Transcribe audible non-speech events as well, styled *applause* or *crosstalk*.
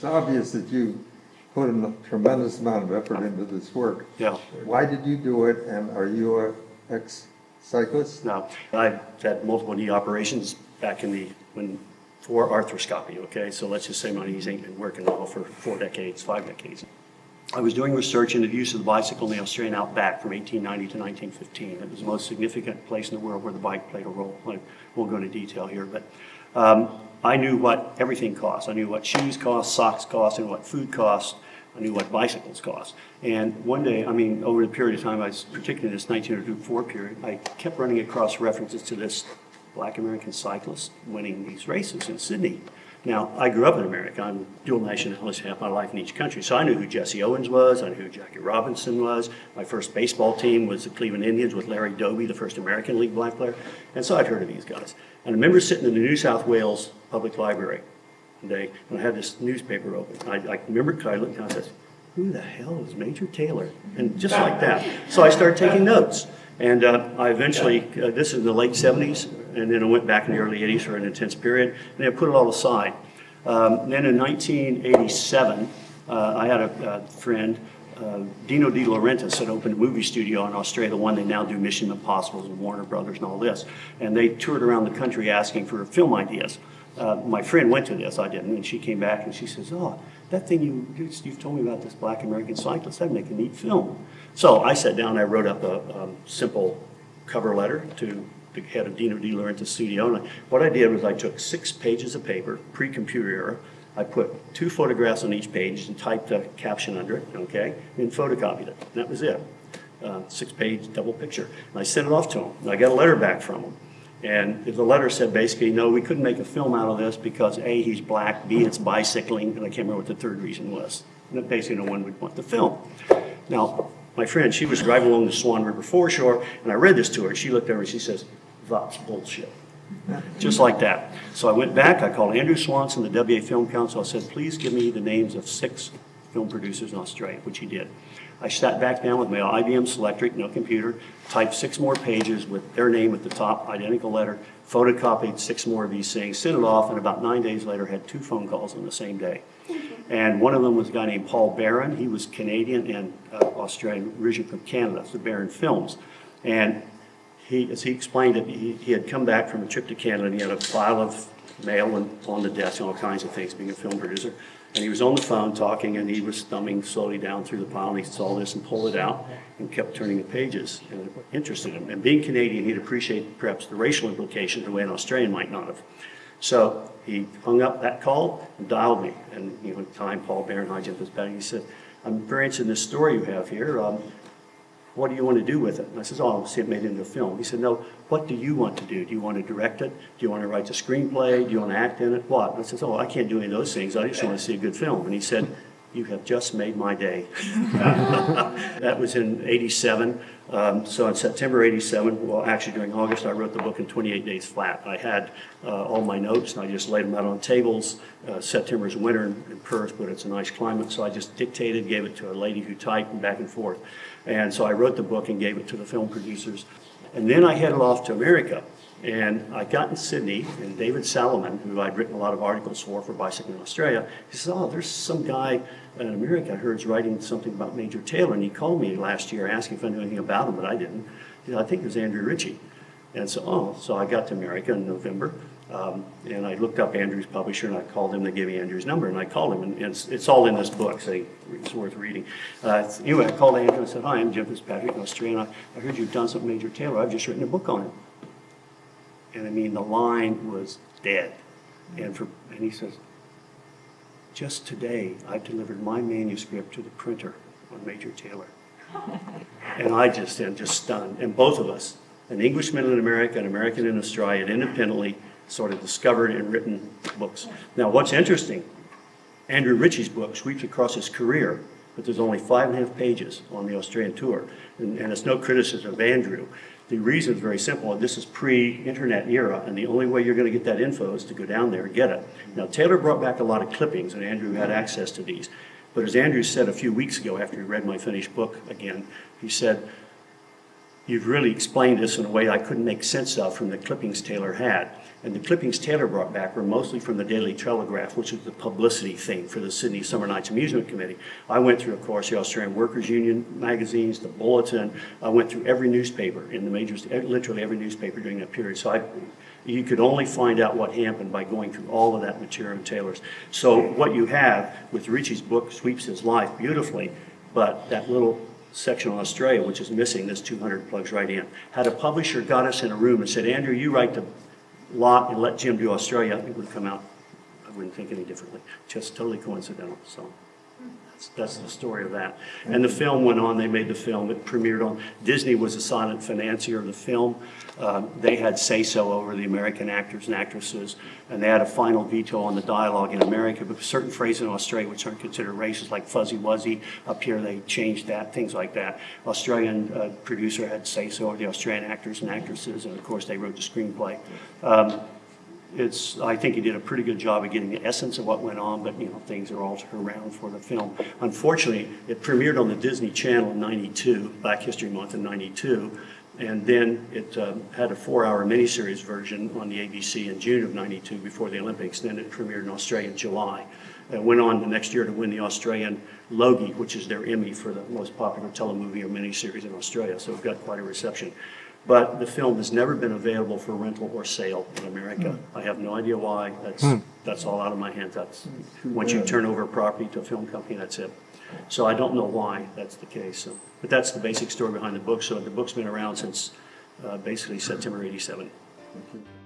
it's obvious that you put a tremendous amount of effort into this work. Yeah. Why did you do it, and are you a ex-cyclist? Now, I've had multiple knee operations back in the, when, for arthroscopy, okay? So let's just say my knees ain't been working well for four decades, five decades. I was doing research into the use of the bicycle in the Australian outback from 1890 to 1915. It was the most significant place in the world where the bike played a role. I won't go into detail here, but um, I knew what everything cost. I knew what shoes cost, socks cost, and what food cost. I knew what bicycles cost. And one day, I mean, over the period of time, I was particularly this 1904 period, I kept running across references to this black American cyclist winning these races in Sydney. Now, I grew up in America. I'm dual nationality half my life in each country. So I knew who Jesse Owens was. I knew who Jackie Robinson was. My first baseball team was the Cleveland Indians with Larry Doby, the first American League black player. And so I'd heard of these guys. And I remember sitting in the New South Wales Public Library one day, and I had this newspaper open. I, I remember I looked down and said, who the hell is Major Taylor? And just like that. So I started taking notes. And uh, I eventually, uh, this is the late 70s, and then I went back in the early 80s for an intense period, and I put it all aside. Um, then in 1987, uh, I had a, a friend, uh, Dino De Laurentiis, had opened a movie studio in Australia, the one they now do Mission Impossible and Warner Brothers and all this. And they toured around the country asking for film ideas. Uh, my friend went to this, I didn't, and she came back and she says, oh, that thing you, you've told me about this black American cyclist, that'd make a neat film. So I sat down, I wrote up a um, simple cover letter to the head of Dino De Laurentiis studio. And I, what I did was I took six pages of paper, pre-computer era. I put two photographs on each page and typed a caption under it, okay, and photocopied it. And that was it. Uh, six-page double picture. And I sent it off to him. And I got a letter back from him. And the letter said basically, no, we couldn't make a film out of this because A, he's black, B, it's bicycling, and I can't remember what the third reason was. And basically no one would want the film. Now, my friend, she was driving along the Swan River foreshore, and I read this to her. She looked over and she says, that's bullshit. Just like that. So I went back, I called Andrew Swanson, the WA Film Council. I said, please give me the names of six film producers in Australia, which he did. I sat back down with my IBM Selectric, no computer, typed six more pages with their name at the top, identical letter, photocopied six more of these things, sent it off, and about nine days later had two phone calls on the same day. And one of them was a guy named Paul Barron. He was Canadian and uh, Australian, originally from Canada, so Barron Films. And he, as he explained it, he, he had come back from a trip to Canada and he had a pile of mail and on the desk and all kinds of things, being a film producer. And he was on the phone talking and he was thumbing slowly down through the pile and he saw this and pulled it out and kept turning the pages and it interested him. And being Canadian, he'd appreciate perhaps the racial implications the way an Australian might not have. So he hung up that call and dialed me. And you know, time Paul Barron, jumped his back. He said, I'm very interested in this story you have here. Um, what do you want to do with it? And I said, oh, I want to see it made into a film. He said, no, what do you want to do? Do you want to direct it? Do you want to write the screenplay? Do you want to act in it? What? And I said, oh, I can't do any of those things. I just want to see a good film. And he said, you have just made my day. *laughs* that was in 87. Um, so in September 87, well, actually during August, I wrote the book in 28 days flat. I had uh, all my notes and I just laid them out on tables. Uh, September's winter in, in Perth, but it's a nice climate. So I just dictated, gave it to a lady who typed and back and forth. And so I wrote the book and gave it to the film producers. And then I headed off to America. And I got in Sydney, and David Salomon, who I'd written a lot of articles for for Bicycling Australia, he says, oh, there's some guy in America I heard is writing something about Major Taylor, and he called me last year asking if I knew anything about him, but I didn't. Said, I think it was Andrew Ritchie. And so, oh, so I got to America in November, um, and I looked up Andrew's publisher, and I called him. They gave me Andrew's number, and I called him, and it's, it's all in this book, so it's worth reading. Uh, anyway, I called Andrew and said, hi, I'm Jim Fitzpatrick, Australian. I, I heard you've done something Major Taylor. I've just written a book on him. And I mean, the line was dead. And, for, and he says, just today, I delivered my manuscript to the printer on Major Taylor. *laughs* and I just am just stunned. And both of us, an Englishman in America, an American in Australia, independently sort of discovered and written books. Now, what's interesting, Andrew Ritchie's book sweeps across his career, but there's only five and a half pages on the Australian tour. And, and it's no criticism of Andrew. The reason is very simple. This is pre-internet era, and the only way you're going to get that info is to go down there and get it. Now, Taylor brought back a lot of clippings, and Andrew had access to these. But as Andrew said a few weeks ago after he read my finished book again, he said, you've really explained this in a way I couldn't make sense of from the clippings Taylor had. And the clippings Taylor brought back were mostly from the Daily Telegraph, which was the publicity thing for the Sydney Summer Nights Amusement Committee. I went through, of course, the Australian Workers Union magazines, the Bulletin. I went through every newspaper in the majors, literally every newspaper during that period. So I, you could only find out what happened by going through all of that material in Taylor's. So what you have with Ritchie's book sweeps his life beautifully, but that little section on Australia, which is missing, this 200 plugs right in. Had a publisher got us in a room and said, Andrew, you write the lot and let Jim do Australia, I think would come out, I wouldn't think any differently. Just totally coincidental, so. That's, the story of that. And the film went on, they made the film, it premiered on, Disney was a silent financier of the film. Um, They had say-so over the American actors and actresses, and they had a final veto on the dialogue in America, but certain phrases in Australia which aren't considered racist, like fuzzy wuzzy, up here they changed that, things like that. Australian uh, producer had say-so over the Australian actors and actresses, and of course, they wrote the screenplay. Um, it's, I think he did a pretty good job of getting the essence of what went on, but, you know, things are altered around for the film. Unfortunately, it premiered on the Disney Channel in ninety-two, Black History Month in ninety-two, and then it um, had a four-hour miniseries version on the ABC in June of ninety-two before the Olympics, then it premiered in Australia in July. It went on the next year to win the Australian Logie, which is their Emmy for the most popular telemovie or miniseries in Australia, so it got quite a reception. But the film has never been available for rental or sale in America. Hmm. I have no idea why. That's, hmm. that's all out of my hands. That's, hmm. once you turn over a property to a film company, that's it. So I don't know why that's the case. So, But that's the basic story behind the book. So the book's been around since uh, basically September 87. Thank you.